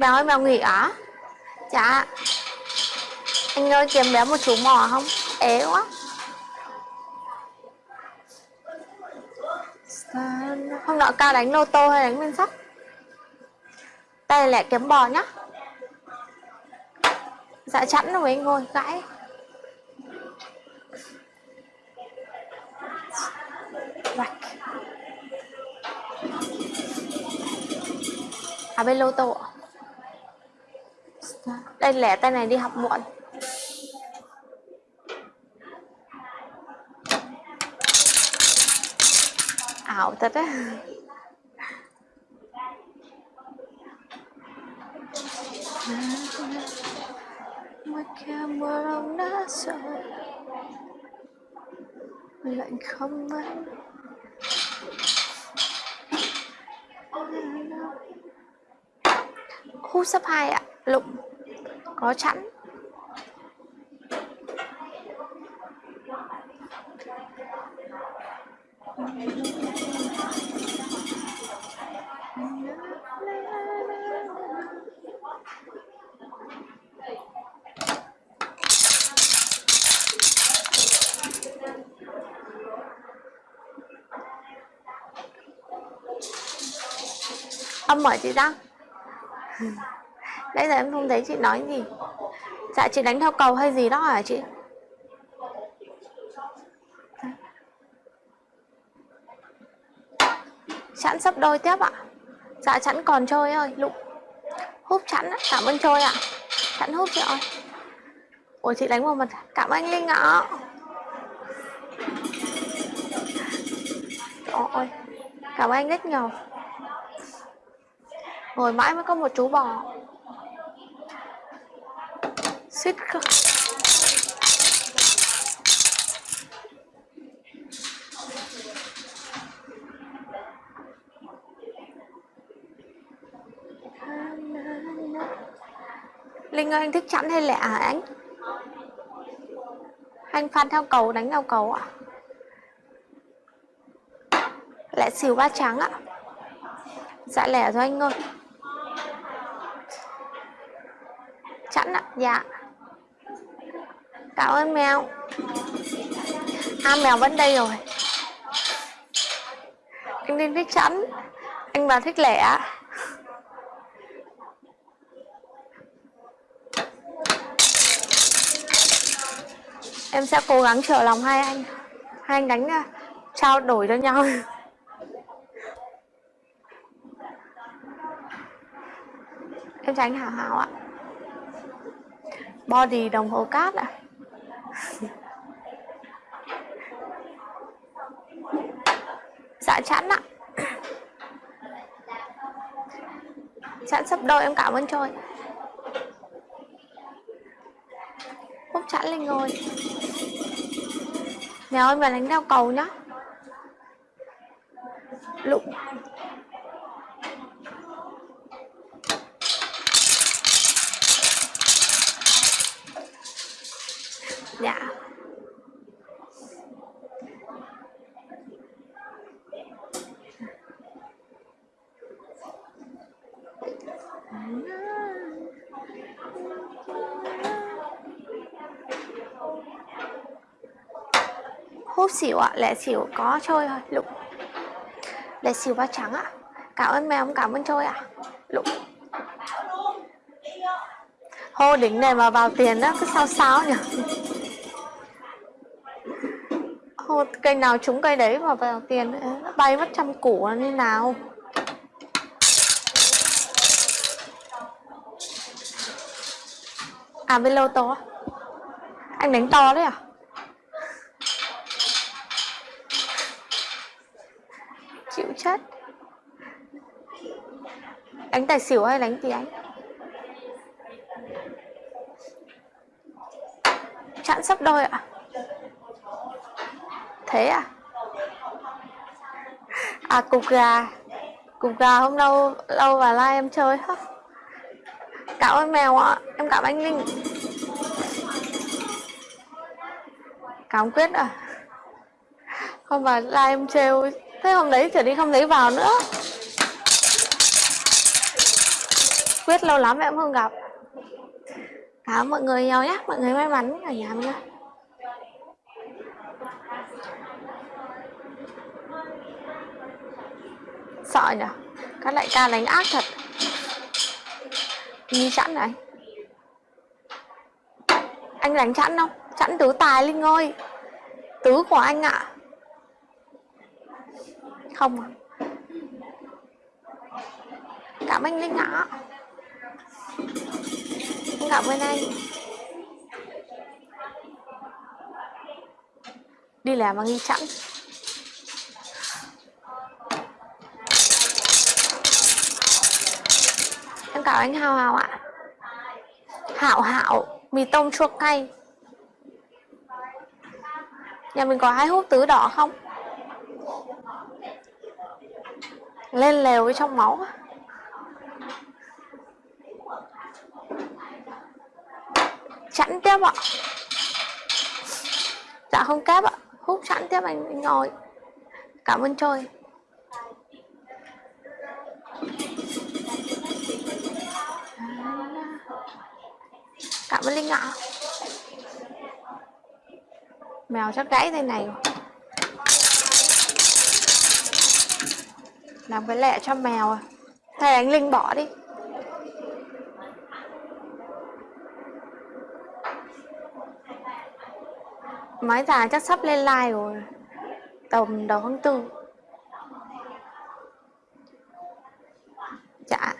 Béo ơi béo nghỉ á. Dạ Anh ơi, kiếm bé một chú mò không? Ế quá. Hôm nọ cao đánh lô tô hay đánh nguyên sắt? Đây lẻ kiếm bò nhá. Dạ chẵn rồi anh ngồi gãi Rạch À bên lô tô đây lẻ tay này đi học muộn. Ảo thật á. Mà camera đông đã sợ Lạnh không anh Khu sắp 2 ạ, lụng. Có chẵn. Âm mở chị Đăng Bây giờ em không thấy chị nói gì. Dạ chị đánh theo cầu hay gì đó hả chị? Chẵn sắp đôi tiếp ạ. Dạ chẵn còn chơi ơi Lụng Húp chẵn Cảm ơn chơi ạ. Chẵn húp chị ơi. Ủa, chị đánh vào mặt. Cảm ơn Linh ạ. Ôi Cảm ơn anh rất nhiều. Ngồi mãi mới có một chú bò. Suýt không Linh ơi anh thích chẵn hay lẹ hả anh? Anh phan theo cầu đánh theo cầu ạ. Lẹ xỉu ba trắng ạ. Dạ lẻ rồi anh ơi. Chẵn ạ, dạ. Cảm ơn mèo. À mèo vẫn đây rồi. Anh Linh thích chẵn Anh bà thích lẻ. Em sẽ cố gắng trở lòng hai anh. Hai anh đánh à, trao đổi cho nhau. Em tránh Hảo Hảo ạ. Body đồng hồ cát ạ. Dạ chẵn ạ. Chẵn sắp đôi em cảm ơn trôi. Phúc chẵn lên ngồi. Mèo ơi mà đánh đeo cầu nhá. Lụng Dạ Hút xỉu ạ, à, lẻ xỉu có chơi thôi, lụng Lẻ xỉu ba trắng ạ à. Cảm ơn mèo, cảm ơn chơi ạ à. Lụng Hô đỉnh này mà vào tiền đó, cứ sao sao nhỉ Hô cây nào trúng cây đấy mà vào tiền nó bay mất trăm củ là như nào À bên lô to Anh đánh to đấy à? Chịu chết. Đánh tài xỉu hay đánh gì anh Chặn sắp đôi ạ. À? Thế à? À cục gà. Cục gà hôm lâu lâu và like em chơi hết Cảm ơn mèo ạ Em cảm anh Linh. Cảm quyết à? Không vào ra em trêu, Thế hôm đấy trở đi không thấy vào nữa. Quyết lâu lắm em không gặp. Cảm ơn mọi người nhiều nhé Mọi người may mắn ở nhà mình nhé Sợ nhỉ Các đại ca đánh ác thật. Như chẵn này Anh đánh chẵn không? Chẵn tứ tài Linh ơi Tứ của anh ạ à. Không à Cảm ơn Linh ạ à. Cảm ơn anh Đi làm mà nghi chẵn Em cảm anh Hào Hào ạ. Hảo Hảo Mì tôm chua cay Nhà mình có hai hút tứ đỏ không? Lên lèo với trong máu Chẵn tiếp ạ. Dạ không kép ạ. Hút chẵn tiếp anh, anh ngồi. Cảm ơn trời Cảm ơn Linh ạ. Mèo chắc gãy đây này rồi. Làm cái lẹ cho mèo à. Hay anh Linh bỏ đi. Máy già chắc sắp lên like rồi. Tầm đầu tháng tư. Dạ.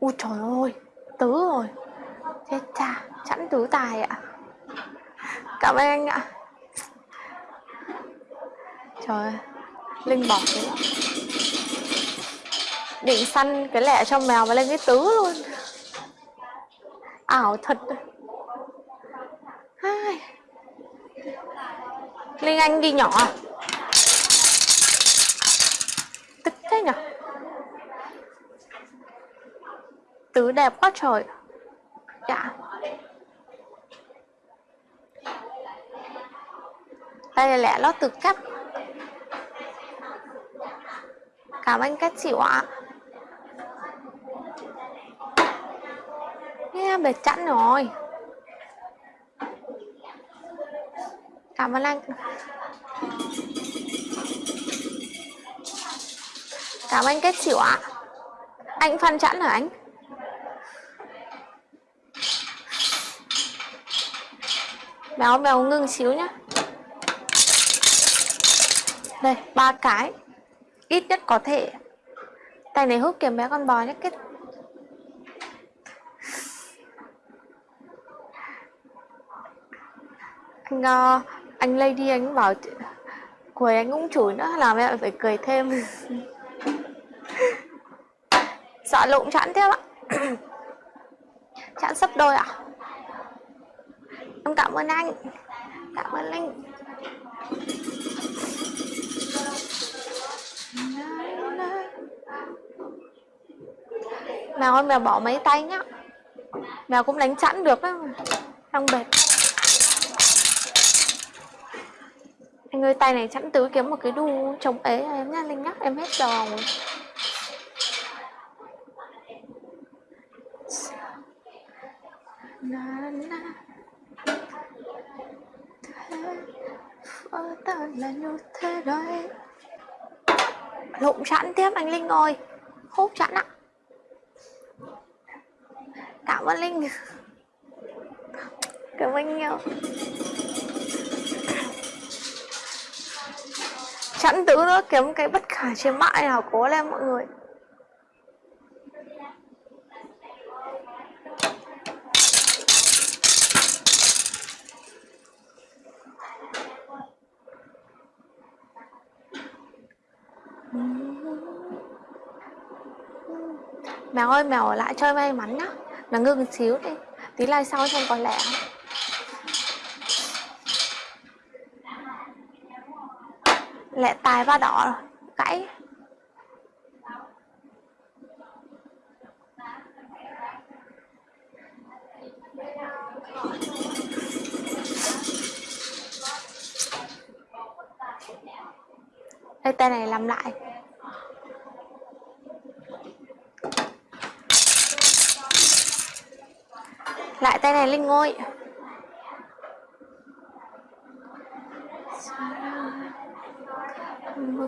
Ui trời ơi, Tứ rồi. Chết cha, Chẵn tú tài ạ. Cảm ơn anh ạ. Trời ơi, Linh bỏ cái Định săn cái lẹ cho mèo mà lên cái tứ luôn. Ảo thật. Ai. Linh Anh đi nhỏ. Tức thế nhở? Tứ đẹp quá trời. Dạ. Đây là lót từ cắt. Cảm ơn các chị ạ. Yeah, bệt chẵn rồi. Cảm ơn anh. Cảm ơn kết chị ạ. Anh phân chẵn hả anh? Béo béo ngưng xíu nhá. Đây, ba cái. Ít nhất có thể. Tay này hút kiếm bé con bò nhé kết anh uh, anh Lady anh bảo cười anh cũng chửi nữa làm em phải cười thêm. Sợ lộn chẵn tiếp ạ. Chẵn sấp đôi ạ. à? Em cảm ơn anh. Cảm ơn linh mèo ơi, mèo bỏ mấy tay nhá. Mèo cũng đánh chẵn được á. Trong bệt. Anh ơi, tay này chẵn tứ kiếm một cái đu chống ế em nha linh nhắc em hết giờ rồi. Na na. Thế ta là như thế đấy. Lộn chẵn tiếp anh linh ơi. Hút chẵn ạ. Cảm ơn linh. Cảm ơn nhiều. Chẵn tứ nữa kiếm cái bất khả chiến bại nào cố lên mọi người. Mèo ơi mèo ở lại chơi may mắn nhá. Nó ngưng xíu đi. Tí lai sau xem có lẽ. Không lẹ tài ba đỏ rồi. Gãy đây, tay này làm lại. Lại tay này linh ngôi. một